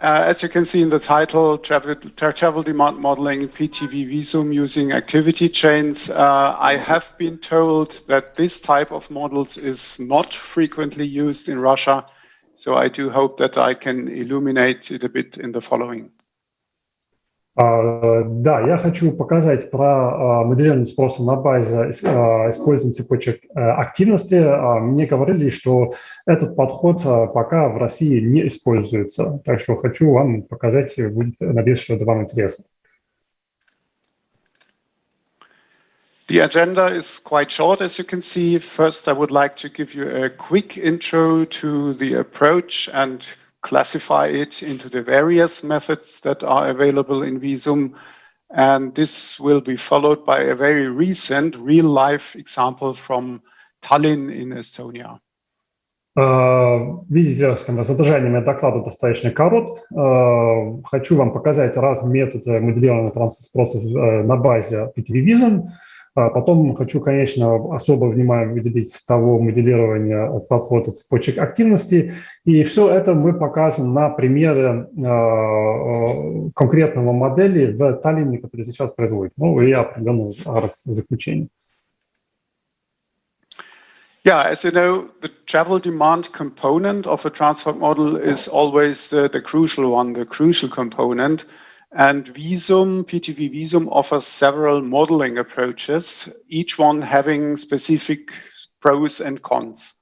uh, as you can see in the title, travel, travel demand modeling, PTV Visum using activity chains, uh, I have been told that this type of models is not frequently used in Russia. So I do hope that I can illuminate it a bit in the following. Uh, да, я хочу показать про uh, моделирование спроса на базе uh, использования цепочек активности. Мне говорили, что этот подход пока в России не используется. Так что хочу вам показать, будет, надеюсь, что это вам интересно. The agenda is quite short, as you can see. First, I would like to give you a quick intro to the approach and classify it into the various methods that are available in Visum. And this will be followed by a very recent real-life example from Tallinn in Estonia. Видите, содержание моего доклада достаточно корот. Хочу вам показать разные методы моделирования транспорта на базе PTV Visum. А потом хочу, конечно, особо внимание выделить того моделирования подхода цепочек активности. И все это мы показываем на примере э, конкретного модели в Таллине, который сейчас производит. Ну и определенного заключения. Yeah, as you know, the travel demand component of a transport model is always uh, the crucial one, the crucial component. And Visum, PTV Visum offers several modeling approaches, each one having specific pros and cons.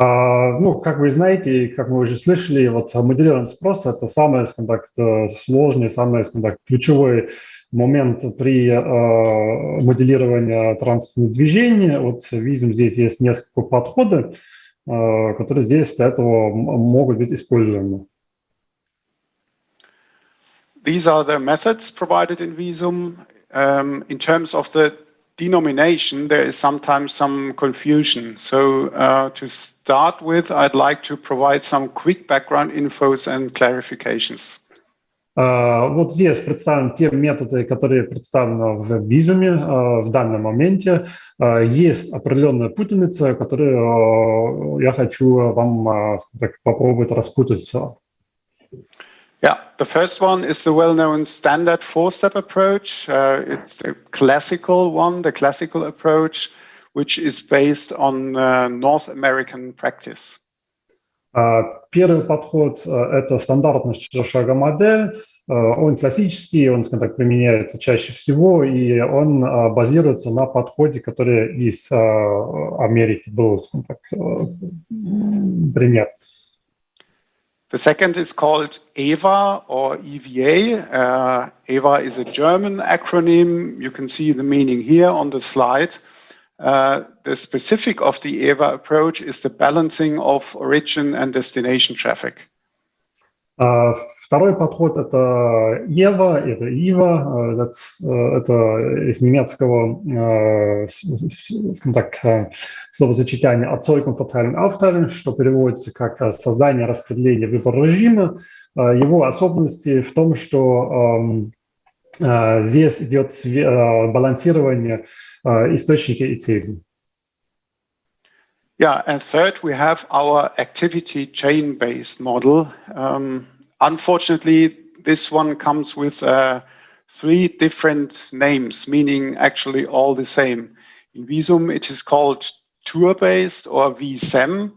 Uh, ну, как вы знаете, как мы уже слышали, вот моделирование спроса – это самый, скажем так, сложный, самый, скажем так, ключевой момент при uh, моделировании транспортного движения. Вот видим, здесь есть несколько подходов, uh, которые здесь для этого могут быть использованы. These are the methods provided in Visum. Um, in terms of the denomination, there is sometimes some confusion. So uh, to start with, I'd like to provide some quick background infos and clarifications. Uh, вот здесь представлены те методы, которые представлены в визуме uh, в данном моменте. Uh, есть определенная путаница, которую я хочу вам так, попробовать распутать. Yeah, the first one is the well-known standard four-step approach. Uh, it's the classical one, the classical approach, which is based on uh, North American practice. Uh, первый подход uh, – это стандартная четырехшага модель. Uh, он классический, он, скажем так, применяется чаще всего, и он базируется на подходе, который из Америки был, скажем так, принят. The second is called EVA or EVA. Uh, EVA is a German acronym. You can see the meaning here on the slide. Uh, the specific of the EVA approach is the balancing of origin and destination traffic. Uh, Второй подход – это EVA, это IVA, э, э, это из немецкого, э, скажем так, словосочетание «Erzeugung, Verteilung, Aufteilung», что переводится как «создание, распределение, выбор режима». Его особенности в том, что эм, здесь идет балансирование источника и цели. Yeah, and third, we have our activity chain-based model. Um, Unfortunately, this one comes with uh, three different names, meaning actually all the same. In Visum, it is called tour-based or VISEM.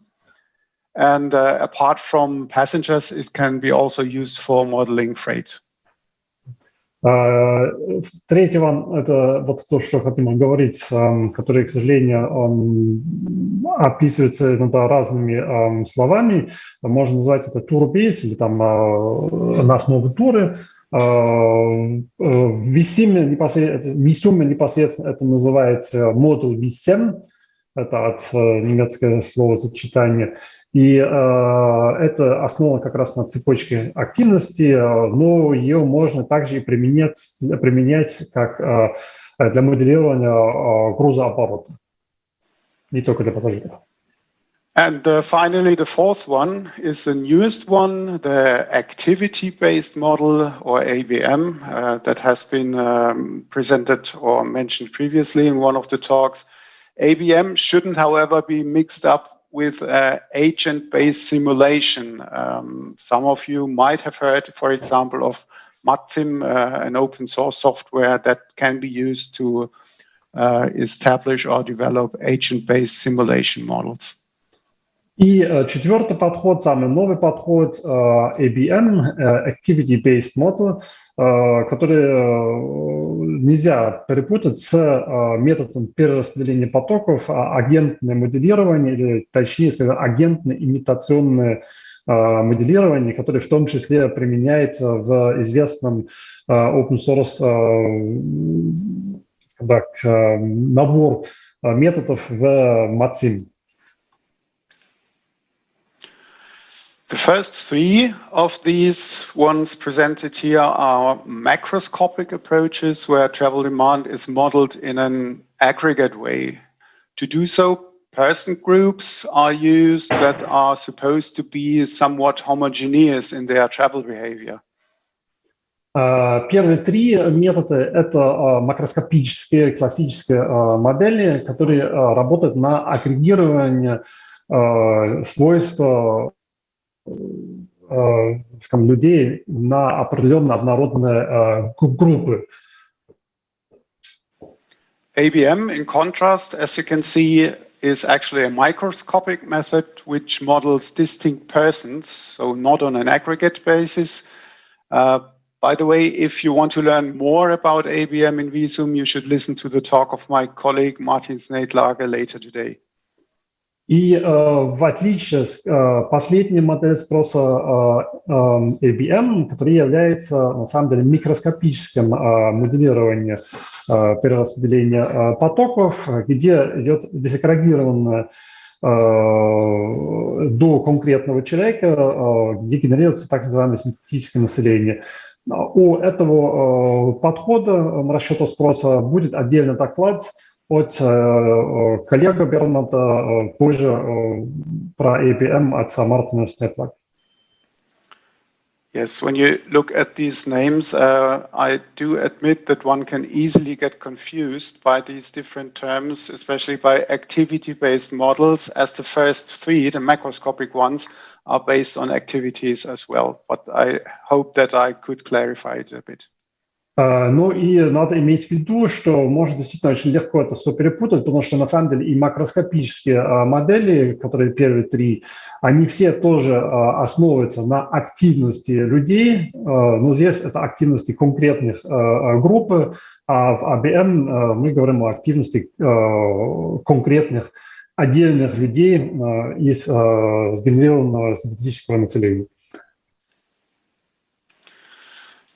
And uh, apart from passengers, it can be also used for modeling freight. Третьего, это вот то, что хотим говорить, который, к сожалению, описывается иногда разными словами. Можно назвать это тур-бейс или там на основе туры. В Висиме непосредственно, непосредственно это называется модуль VSM, это от немецкого слова сочетания. И э, это основано как раз на цепочке активности, но ее можно также и применять, применять как э, для моделирования э, грузооборота, не только для пассажиров. And uh, finally, the fourth one is the newest one, the activity-based model or ABM uh, that has been um, presented or mentioned previously in one of the talks. ABM shouldn't, however, be mixed up with uh, agent-based simulation. Um, some of you might have heard, for example, of MATSim, uh, an open source software that can be used to uh, establish or develop agent-based simulation models. И э, четвертый подход, самый новый подход, э, ABM, э, Activity-Based Model, который нельзя перепутать с методом перераспределения потоков, а агентное моделирование, или точнее сказать, агентно-имитационное моделирование, которое в том числе применяется в известном open source набор методов в MATSIM. The first three of these ones presented here are macroscopic approaches where travel demand is modeled in an aggregate way. To do so, person groups are used that are supposed to be somewhat homogeneous in their travel behavior. Первые три метода – это макроскопические классические модели, которые работают на агрегирование свойств скажем, людей на определенно однородные группы. ABM, in contrast, as you can see, is actually a microscopic method which models distinct persons, so not on an aggregate basis. Uh, by the way, if you want to learn more about ABM in Visum, you should listen to the talk of my colleague Martin Sneidlager later today. И э, в отличие с э, последней модели спроса э, э, ABM, которая является на самом деле микроскопическим э, моделированием э, перераспределения э, потоков, где идет десагрегированное э, до конкретного человека, э, где генерируется так называемое синтетическое население. У этого э, подхода расчета спроса будет отдельный доклад – от коллега Берната позже про APM от Martinus Network. Yes, when you look at these names, uh, I do admit that one can easily get confused by these different terms, especially by activity-based models, as the first three, the macroscopic ones, are based on activities as well. But I hope that I could clarify it a bit. Ну и надо иметь в виду, что может действительно очень легко это все перепутать, потому что на самом деле и макроскопические модели, которые первые три, они все тоже основываются на активности людей, но здесь это активности конкретных групп, а в ABM мы говорим о активности конкретных отдельных людей из сгенерированного синтетического населения.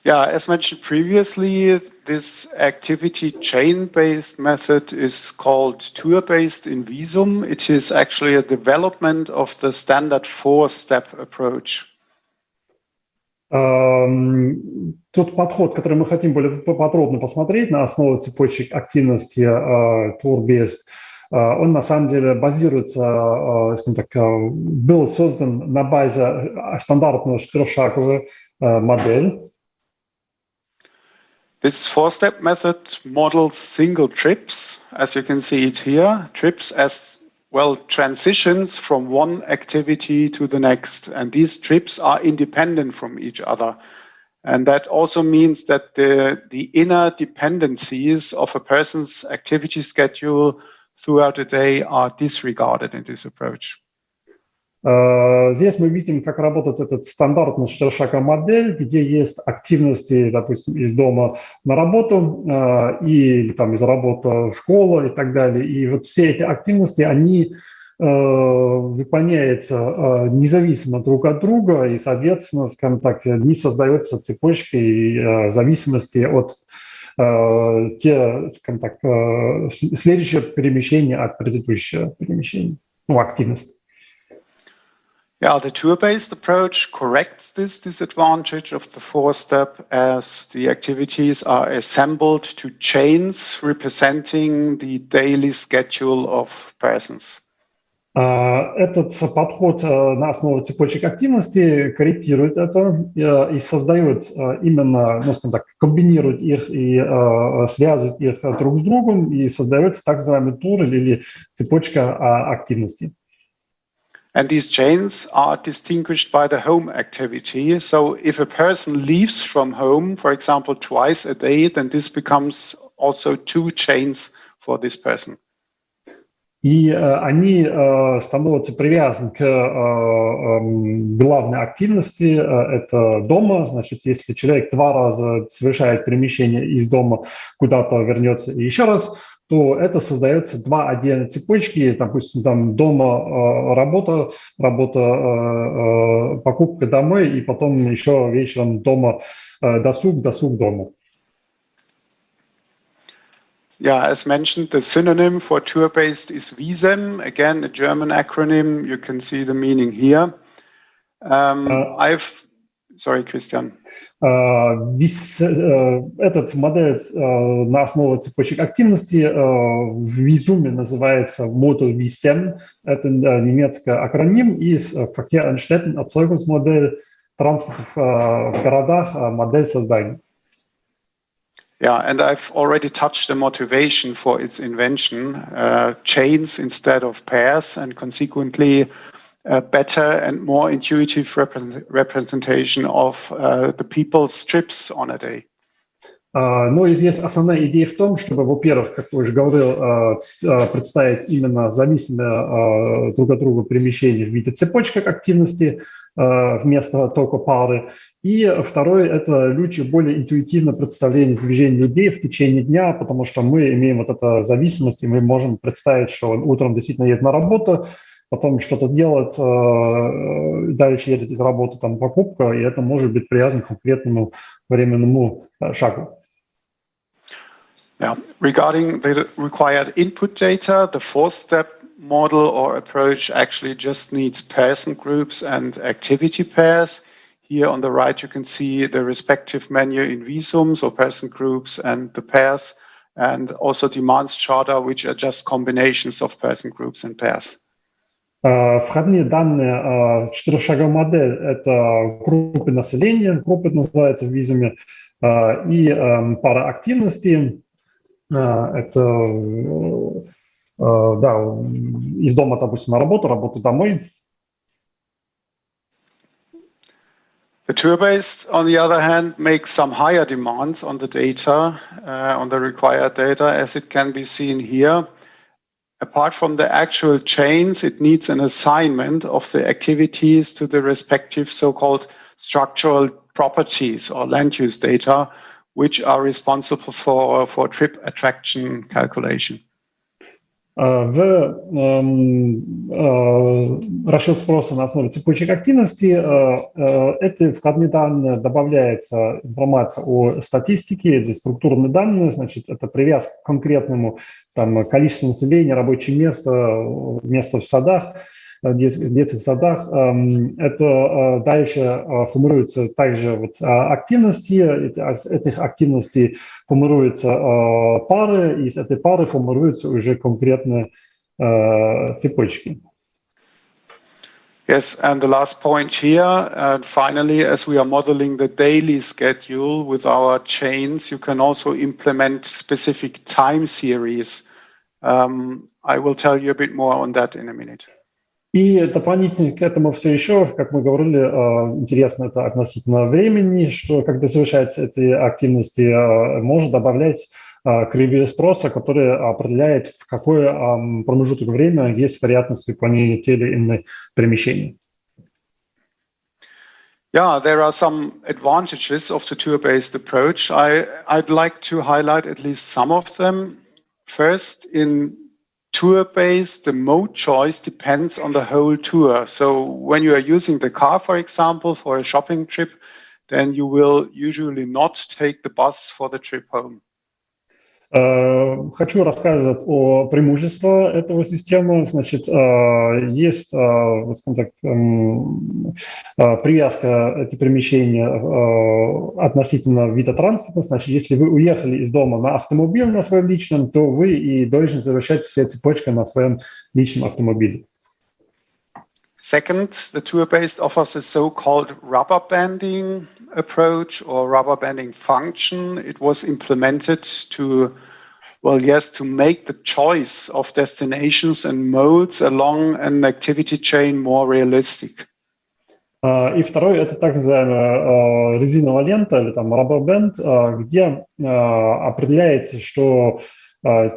Yeah, as mentioned previously, this activity chain-based method is called tour-based in Visum. It is actually a development of the standard four-step approach. Um, тот подход, который мы хотим более подробно посмотреть на основе цепочек активности uh, tour-based, uh, он на самом деле базируется, uh, скажем так, был создан на базе стандартного четырехшаговой модель, this four-step method models single trips, as you can see it here, trips as well transitions from one activity to the next. And these trips are independent from each other. And that also means that the, the inner dependencies of a person's activity schedule throughout the day are disregarded in this approach. Э, здесь мы видим, как работает этот стандартный четырехшага модель, где есть активности, допустим, из дома на работу э, или там из работы в школу и так далее. И вот все эти активности, они э, выполняются независимо друг от друга, и, соответственно, скажем так, не создается цепочкой зависимости от те, скажем так, следующее перемещение от предыдущего перемещения, ну, активности. Yeah, the tour-based approach corrects this disadvantage of the four-step as the activities are assembled to chains representing the daily schedule of persons. Этот подход на основе цепочек активности корректирует это и создает именно, ну, скажем так, комбинирует их и связывает их друг с другом и создается так называемый тур или цепочка активности. And these chains are distinguished by the home activity. So if a person leaves from home, for example, twice a day, then this becomes also two chains for this person. И э, они э, становятся привязаны к э, э, главной активности, э, это дома. Значит, если человек два раза совершает перемещение из дома куда-то, вернется и еще раз, то это создается два отдельные цепочки, допустим, там дома э, работа, работа, э, э, покупка домой, и потом еще вечером дома досуг, досуг дома. Yeah, as mentioned, the synonym for tour-based is Visem. Again, a German acronym. You can see the meaning here. Um, uh, I've Sorry, Christian. This, э, этот модель э, на основе цепочек активности э, в Визуме называется модуль VISEM. Это немецкий акроним из Verkehr Erzeugungsmodell транспорт в городах, модель создания. Yeah, and I've already touched the motivation for its invention, uh, chains instead of pairs, and consequently a better and more intuitive represent representation of uh, the people's trips on a day. Uh, ну, и здесь основная идея в том, чтобы, во-первых, как уже говорил, uh, представить именно зависимые друг от друга перемещения в виде цепочек активности вместо только пары. И второе – это лучше более интуитивно представление движения людей в течение дня, потому что мы имеем вот эту зависимость, и мы можем представить, что он утром действительно едет на работу, потом что-то э, дальше едет из работы там покупка, и это может быть привязано к конкретному временному э, шагу. Now, regarding the required input data, the four-step model or approach actually just needs person groups and activity pairs. Here on the right, you can see the respective menu in visums or person groups and the pairs, and also demand strata, which are just combinations of person groups and pairs. Входные данные четырехшаговой модель – это группы населения, группы называется в визуме, и пара активности – это да, из дома, допустим, на работу, работа домой. The tour-based, on the other hand, makes some higher demands on the data, uh, on the required data, as it can be seen here. Apart from the actual chains, it needs an assignment of the activities to the respective so-called structural properties or land use data, which are responsible for, for trip attraction calculation. В расчет спроса на основе цепочек активности эти входные данные добавляется информация о статистике, это структурные данные, значит, это привязка к конкретному там, количеству населения, рабочее место, место в садах, Э, детских садах. Эм, это э, дальше э, формируются также вот активности, а, этих активностей формируются пары, и из этой пары формируются уже конкретные цепочки. Yes, and the last point here, and finally, as we are modeling the daily schedule with our chains, you can also implement specific time series. Um, I will tell you a bit more on that in a minute. И дополнительно к этому все еще, как мы говорили, а, интересно это относительно времени, что когда совершаются эти активности, а, можно добавлять а, кривые спроса, который определяет, в какой промежуток времени есть вероятность выполнения тех или иных перемещений. Yeah, there are some advantages of the tour-based approach. I, I'd like to highlight at least some of them. First, in tour-based, the mode choice depends on the whole tour. So when you are using the car, for example, for a shopping trip, then you will usually not take the bus for the trip home. Э, хочу рассказать о преимуществах этого системы. Значит, э, есть, э, скажем так, эм, привязка эти перемещения относительно вида транспорта. Значит, если вы уехали из дома на автомобиле на своем личном, то вы и должны завершать все цепочки на своем личном автомобиле. Second, the tour-based offers a so-called rubber banding approach or rubber banding function. It was implemented to Well, yes, to make the choice of destinations and modes along an activity chain more realistic. И второй – это так называемая резиновая лента или там rubber band, где определяется, что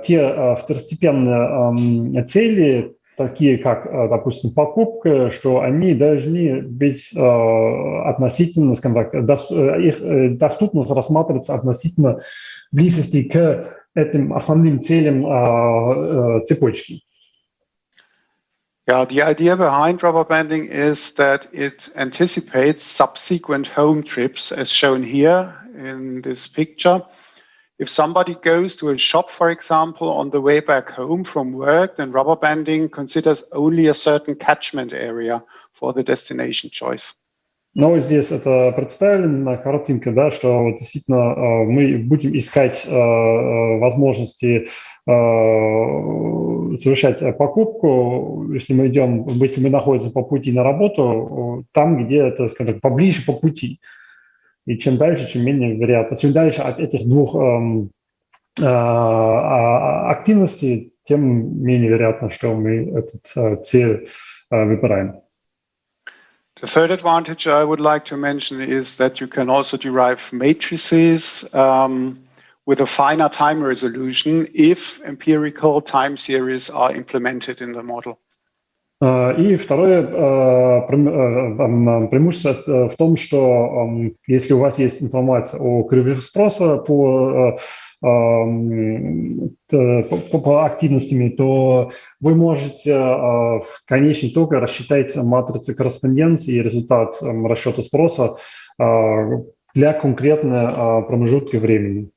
те второстепенные цели, такие как, допустим, покупка, что они должны быть относительно, скажем так, их доступность рассматриваться относительно близости к этим основным целям цепочки. Yeah, the idea behind rubber banding is that it anticipates subsequent home trips as shown here in this picture. If somebody goes to a shop, for example, on the way back home from work, then rubber banding considers only a certain catchment area for the destination choice. Но здесь это представлено на картинке, да, что действительно мы будем искать возможности совершать покупку, если мы идем, если мы находимся по пути на работу, там, где это, скажем поближе по пути. И чем дальше, чем менее вероятно. Чем дальше от этих двух активностей, тем менее вероятно, что мы этот цель выбираем. The third advantage I would like to mention is that you can also derive matrices um, with a finer time resolution if empirical time series are implemented in the model. И второе преимущество в том, что если у вас есть информация о кривых спроса по по, по активностями, то вы можете в конечном итоге рассчитать матрицы корреспонденции и результат расчета спроса для конкретной промежутки времени.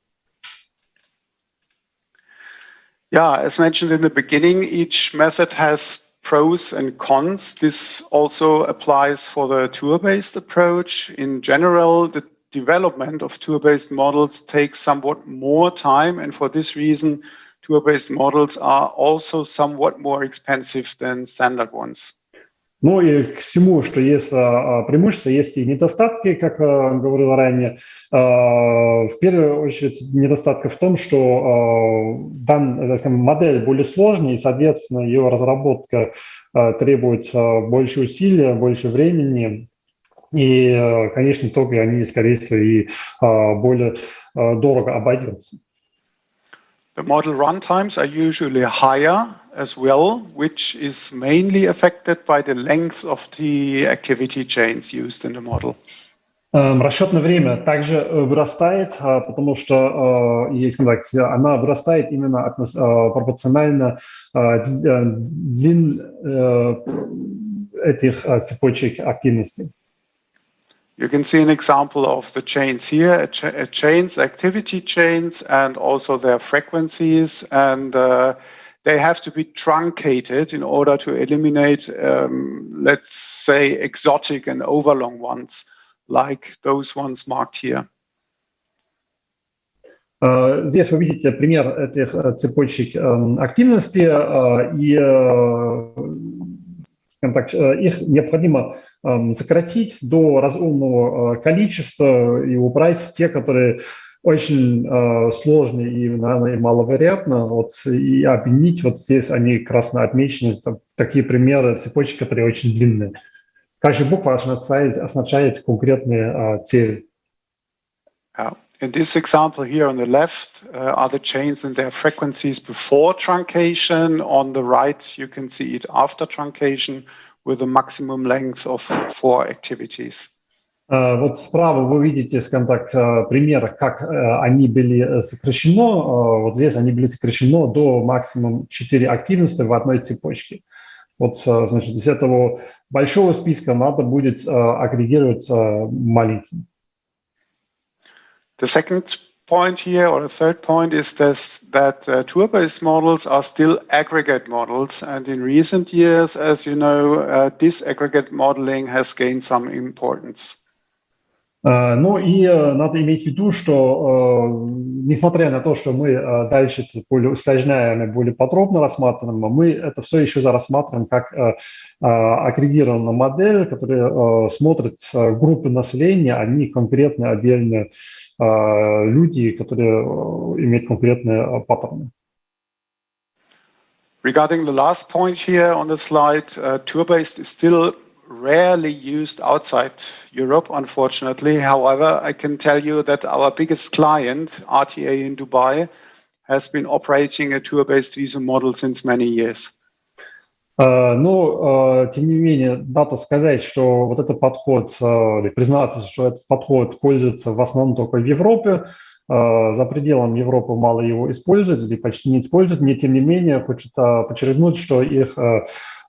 Yeah, as mentioned in the beginning, each method has pros and cons. This also applies for the tour-based approach. In general, the development of tour-based models takes somewhat more time, and for this reason, tour-based models are also somewhat more expensive than standard ones. Ну и к всему, что есть преимущества, есть и недостатки, как говорил ранее. В первую очередь недостатка в том, что дан, скажем, модель более сложная, и, соответственно, ее разработка требует больше усилия, больше времени, и, конечно, итоге они, скорее всего, и а, более а, дорого обойдутся. The model runtimes are usually higher as well, which is mainly affected by the length of the activity chains used in the model. Эм, расчетное время также э, вырастает, а, потому что, э, так, она вырастает именно пропорционально длин этих цепочек активностей. You can see an example of the chains here, a, cha a chains, activity chains, and also their frequencies. And uh, they have to be truncated in order to eliminate, um, let's say, exotic and overlong ones, like those ones marked here. Здесь вы видите пример этих цепочек активности, и так, их необходимо сократить до разумного количества и убрать те, которые очень э, сложные и, наверное, маловероятно, вот, и объединить, вот здесь они красно отмечены, там, такие примеры цепочки, которые очень длинные. Каждая буква означает, означает конкретные э, цели. Yeah. In this example here on the left uh, are the chains and their frequencies before truncation. On the right, you can see it after truncation with a maximum length of four activities. Uh, вот справа вы видите, скажем так, uh, пример, как uh, они были сокращено. Вот здесь они были сокращено до максимум 4 активности в одной цепочке. Вот, значит, из этого большого списка надо будет агрегировать маленьким. The second point here, or the third point, is this, that uh, tour-based models are still aggregate models. And in recent years, as you know, uh, disaggregate modeling has gained some importance. Uh, ну и uh, надо иметь в виду, что uh, несмотря на то, что мы дальше более усложняем и более подробно рассматриваем, мы это все еще рассматриваем как агрегированную модель, которая смотрит группы населения, а не конкретно отдельные люди, которые имеют конкретные паттерны. Regarding the last point here on the slide, uh, tour-based is still rarely used outside Europe, unfortunately. However, I can tell you that our biggest client, RTA in Dubai, has been operating a tour-based visa model since many years. Uh, ну, uh, тем не менее, надо сказать, что вот этот подход, uh, признаться, что этот подход пользуется в основном только в Европе, за пределом Европы мало его используют или почти не используют. Мне, тем не менее, хочется подчеркнуть, что их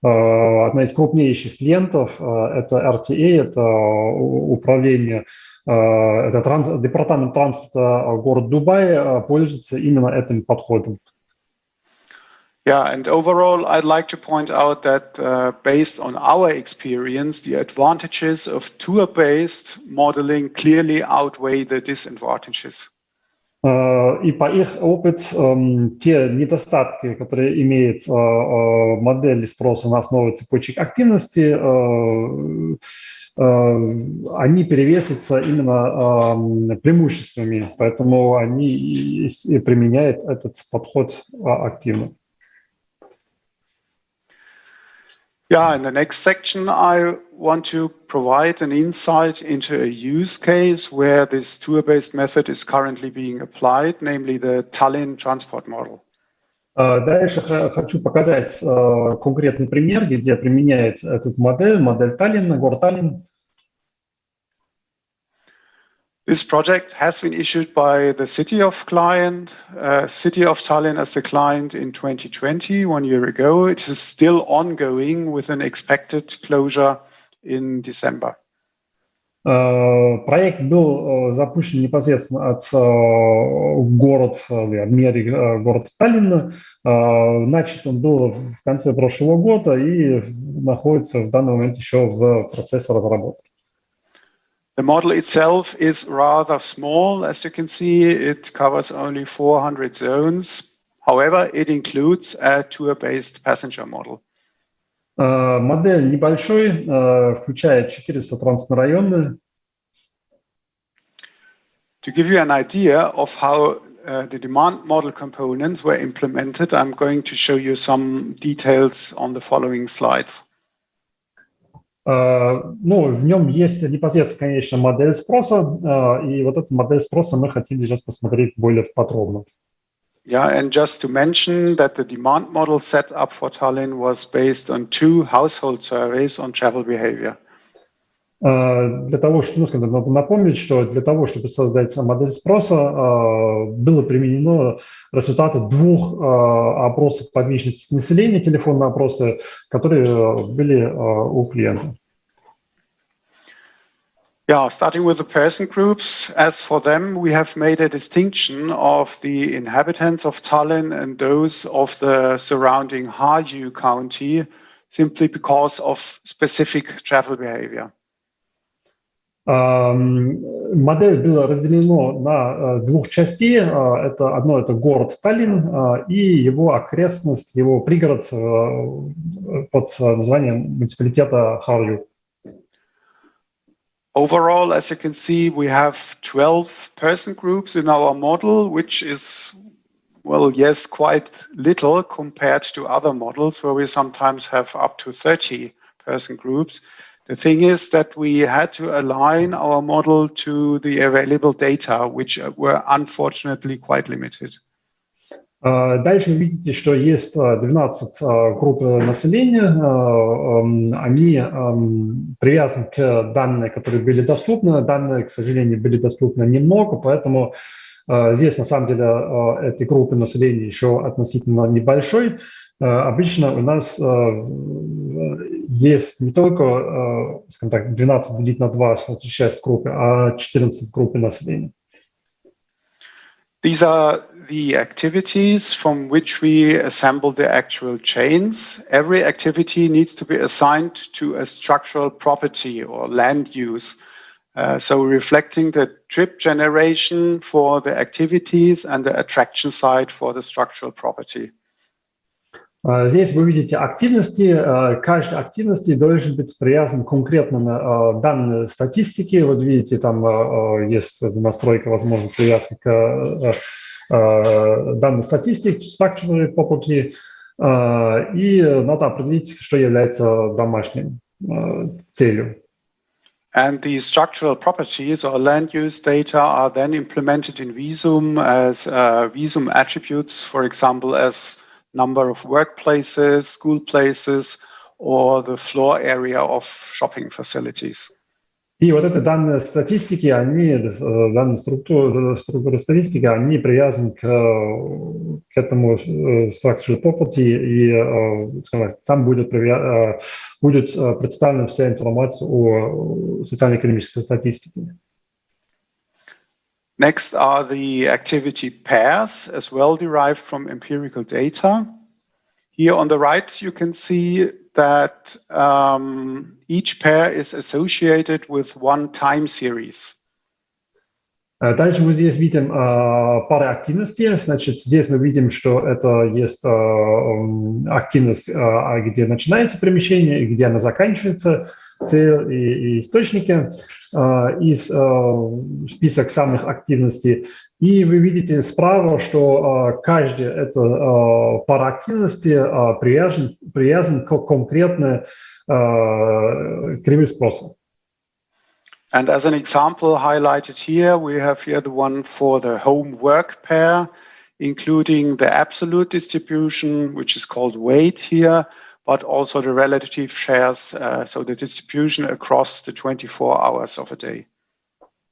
одна из крупнейших клиентов – это RTA, это управление, это транс, департамент транспорта город Дубай пользуется именно этим подходом. Yeah, and overall, I'd like to point out that uh, based on our experience, the advantages of tour-based modeling clearly outweigh the disadvantages. И по их опыт, те недостатки, которые имеет модель спроса на основе цепочек активности, они перевесятся именно преимуществами, поэтому они применяют этот подход активно. Yeah, in the next section, I want to provide an insight into a use case where this tour-based method is currently being applied, namely the Tallinn transport model. Дальше хочу показать конкретный пример, где применяется этот модель, модель Таллина, город Таллин. This project has been issued by the City of Client, uh, City of Tallinn as the client in 2020, one year ago. It is still ongoing with an expected closure in December. Проект был запущен непосредственно от город, мери город Таллина. Начат он был в конце прошлого года и находится в данный момент еще в процессе разработки. The model itself is rather small. As you can see, it covers only 400 zones. However, it includes a tour-based passenger model. Uh, модель небольшой, uh, включает 400 транспортно To give you an idea of how uh, the demand model components were implemented, I'm going to show you some details on the following slides. Ну, в нем есть непосредственно, конечно, модель спроса, и вот эту модель спроса мы хотели сейчас посмотреть более подробно. Yeah, and just to mention that the demand model set up for Tallinn was based on two household surveys on travel behavior. Для того, чтобы, ну, скажем, надо напомнить, что для того, чтобы создать модель спроса, было применено результаты двух опросов подвижности населения, телефонные опросы, которые были у клиента. Yeah, starting with the person groups, as for them, we have made a distinction of the inhabitants of Tallinn and those of the surrounding Harju county simply because of specific travel behavior. Модель была разделена на двух частей. Это одно это город Таллин и его окрестность, его пригород под названием муниципалитета Харью. Overall, as you can see, we have 12 person groups in our model, which is, well, yes, quite little compared to other models where we sometimes have up to 30 person groups. The thing is that we had to align our model to the available data, which were unfortunately quite limited. Дальше вы видите, что есть 12 групп населения. Они привязаны к данным, которые были доступны. Данные, к сожалению, были доступны немного, поэтому здесь, на самом деле, эти группы населения еще относительно небольшой. Обычно у нас есть не только, скажем так, 12 делить на 2, 6 группы, а 14 группы населения. These are the activities from which we assemble the actual chains. Every activity needs to be assigned to a structural property or land use. Uh, so reflecting the trip generation for the activities and the attraction side for the structural property. Здесь вы видите активности. Каждой активности должен быть привязан конкретно данные статистики. Вот видите, там есть настройка, возможно, привязка к данной статистике, structure property. и надо определить, что является домашним целью. And the structural properties or land use data are then implemented in Visum as uh, Visum attributes, for example, as number of workplaces, school places, or the floor area of shopping facilities. И вот эти данные статистики, они, данные структуры, структуры статистики, они привязаны к, к этому structural property, и скажем, сам будет, будет представлена вся информация о социально-экономической статистике. Next are the activity pairs, as well derived from empirical data. Here on the right, you can see that um, each pair is associated with one time series. Дальше мы здесь видим э, пары активности. Значит, здесь мы видим, что это есть э, активность, э, где начинается перемещение и где она заканчивается, цель и, и источники. из список самых активностей. И вы видите справа, что каждая эта пара активности привязан, привязан к конкретной кривой спроса. And as an example highlighted here, we have here the one for the home work pair, including the absolute distribution, which is called weight here, but also the relative shares, uh, so the distribution across the 24 hours of a day.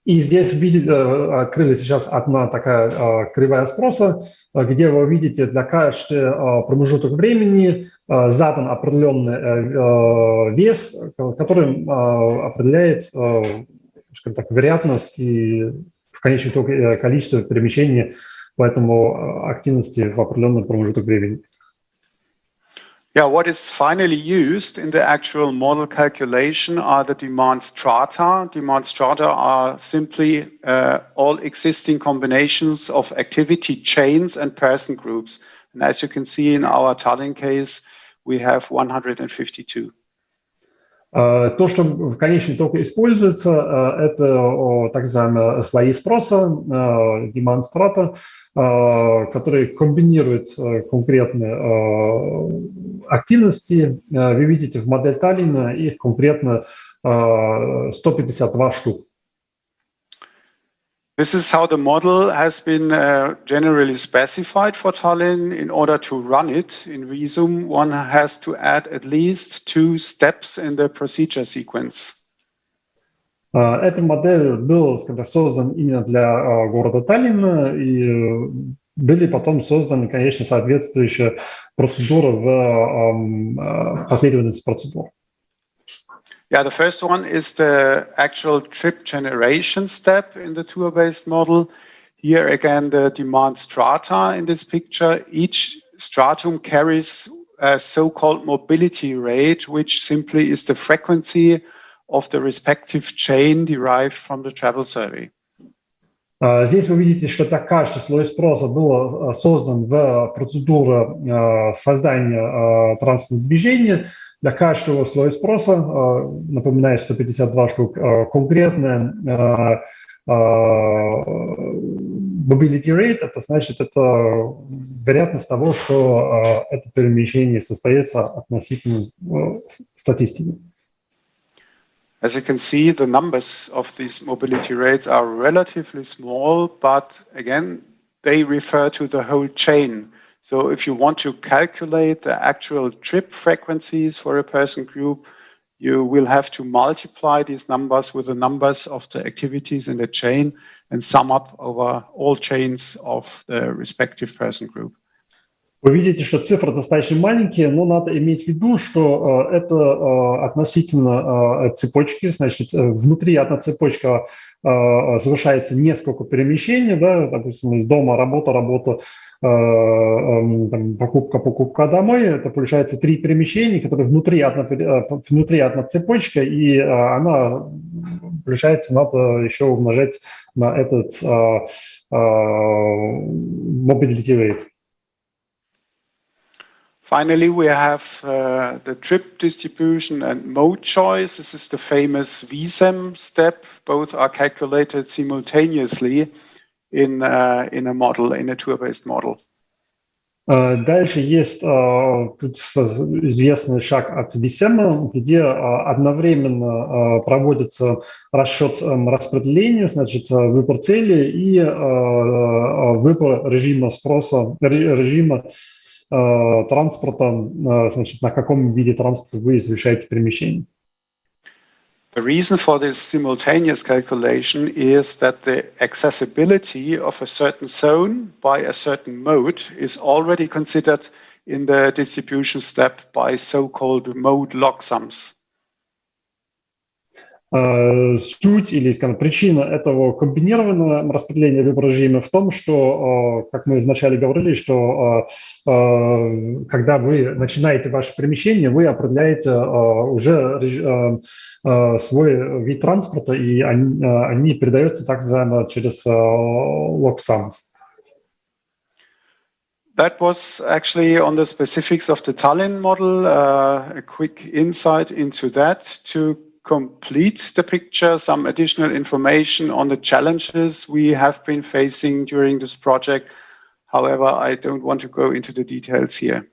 И здесь видите, открылась сейчас одна такая кривая спроса, где вы видите для каждого промежуток времени задан определенный вес, который определяет, скажем так, вероятность и в конечном итоге количество перемещений по этому активности в определенный промежуток времени. Yeah, what is finally used in the actual model calculation are the demand strata. Demand strata are simply uh, all existing combinations of activity chains and person groups. And as you can see in our Tallinn case, we have 152. То, что в конечном итоге используется, это так называемые слои спроса, демонстрата, которые комбинируют конкретные активности. Вы видите в модель Таллина их конкретно 152 штук. This is how the model has been uh, generally specified for Tallinn. In order to run it in Visum, one has to add at least two steps in the procedure sequence. Эта модель была скажем, создан именно для города Таллина, и были потом созданы, конечно, соответствующие процедуры в последовательности процедур. Yeah, the first one is the actual trip generation step in the tour-based model. Here again, the demand strata in this picture. Each stratum carries a so-called mobility rate, which simply is the frequency of the respective chain derived from the travel survey. Здесь вы видите, что так каждый слой спроса был создан в процедуру создания транспортного движения. Для каждого слоя спроса, напоминаю, 152 штук, конкретная mobility rate, это значит, это вероятность того, что это перемещение состоится относительно статистики. As you can see, the numbers of these mobility rates are relatively small, but again, they refer to the whole chain. So if you want to calculate the actual trip frequencies for a person group, you will have to multiply these numbers with the numbers of the activities in the chain and sum up over all chains of the respective person group. Вы видите, что цифры достаточно маленькие, но надо иметь в виду, что э, это э, относительно э, цепочки, значит, внутри одна цепочка совершается несколько перемещений, да, допустим, из дома, работа, работа, эм, там, покупка, покупка домой, это получается три перемещения, которые внутри одна, внутри одна цепочка, и она, получается, надо еще умножать на этот mobility rate. Finally, we have uh, the trip distribution and mode choice. This is the famous VISEM step. Both are calculated simultaneously in, uh, in a model, in a tour-based model. Дальше есть тут известный шаг от VISEM, где äh, одновременно äh, проводится расчет распределения, значит, э, выбор цели и э, э, выбор режима спроса, режима транспорта, значит, на каком виде транспорта вы совершаете перемещение. The reason for this simultaneous calculation is that the accessibility of a certain zone by a certain mode is already considered in the distribution step by so-called mode log sums. Суть или, скажем, причина этого комбинированного распределения выбора режима в том, что, как мы вначале говорили, что когда вы начинаете ваше перемещение, вы определяете уже свой вид транспорта, и они, передаются так называемо через log. That was actually on the specifics of the Tallinn model, uh, a quick insight into that to complete the picture, some additional information on the challenges we have been facing during this project. However, I don't want to go into the details here.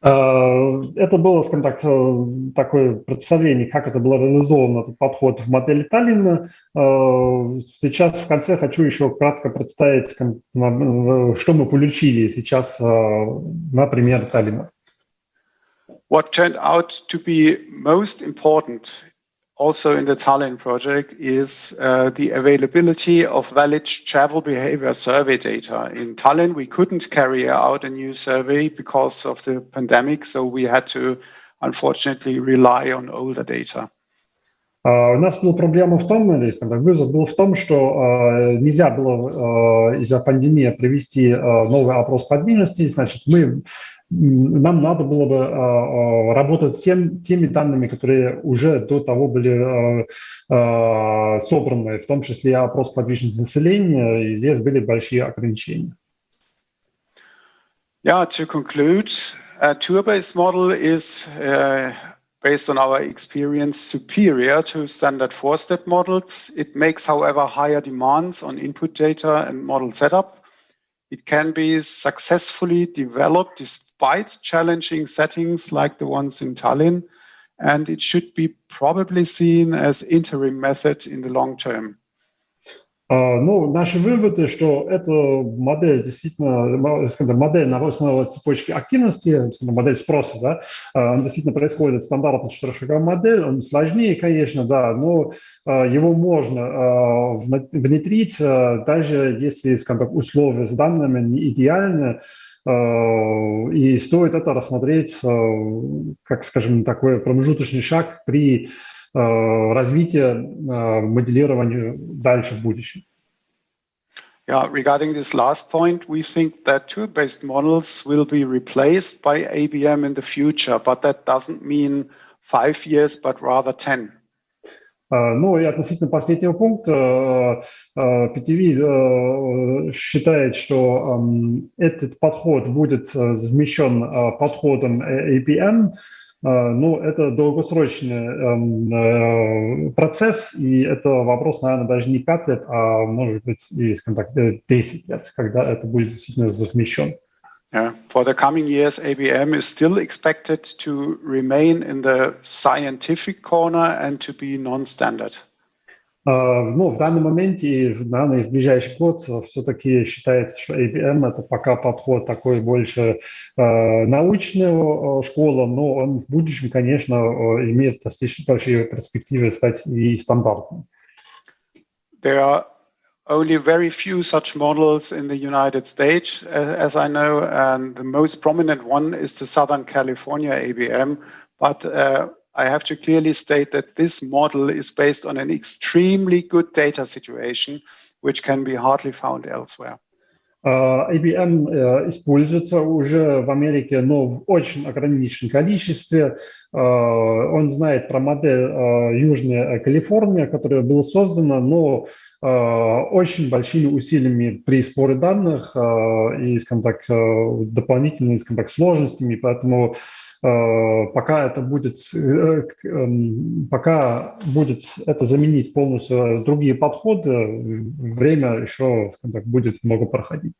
Это было, скажем так, такое представление, как это было реализовано, этот подход в модели Таллина. Сейчас в конце хочу еще кратко представить, что мы получили сейчас на примере Таллина. What turned out to be most important also in the Tallinn project is uh, the availability of valid travel behavior survey data. In Tallinn, we couldn't carry out a new survey because of the pandemic, so we had to unfortunately rely on older data. Uh, у нас была проблема в том, или скажем так, вызов был в том, что uh, нельзя было uh, из-за пандемии провести новый опрос подвижности. Значит, мы нам надо было бы э, работать с тем, теми данными, которые уже до того были э, собраны, в том числе опрос подвижности населения, и здесь были большие ограничения. Yeah, to conclude, a tour-based model is, uh, based on our experience, superior to standard four-step models. It makes, however, higher demands on input data and model setup. It can be successfully developed despite challenging settings like the ones in Tallinn, and it should be probably seen as interim method in the long term. Ну, наши выводы, что эта модель действительно, скажем, модель на основе цепочки активности, модель спроса, да, она действительно происходит стандартно четырехшаговая модель, он сложнее, конечно, да, но его можно внедрить, даже если, скажем так, условия с данными не идеальны, и стоит это рассмотреть как, скажем, такой промежуточный шаг при развития моделирования дальше в будущем. Yeah, regarding this last point, we think that tool-based models will be replaced by ABM in the future, but that doesn't mean five years, but rather 10. Ну и относительно последнего пункта, PTV считает, что этот подход будет замещен подходом APM, ну, это долгосрочный процесс, и это вопрос, наверное, даже не 5 лет, а может быть и, скажем так, 10 лет, когда это будет действительно совмещен. Yeah. For the coming years, ABM is still expected to remain in the scientific corner and to be non-standard. Ну, в данный момент и, наверное, в ближайший год все-таки считается, что ABM – это пока подход такой больше э, научного школа, но он в будущем, конечно, имеет достаточно большие перспективы стать и стандартным. There are only very few such models in the United States, as I know, and the most prominent one is the Southern California ABM. But uh, I have to clearly state that this model is based on an extremely good data situation, which can be hardly found elsewhere. Uh, ABM uh, используется уже в Америке, но в очень ограниченном количестве. Uh, он знает про модель Южная Калифорния, которая была создана, но очень большими усилиями при сборе данных и, скажем так, дополнительными, скажем так, сложностями, поэтому пока это будет, пока будет это заменить полностью другие подходы, время еще, скажем так, будет много проходить.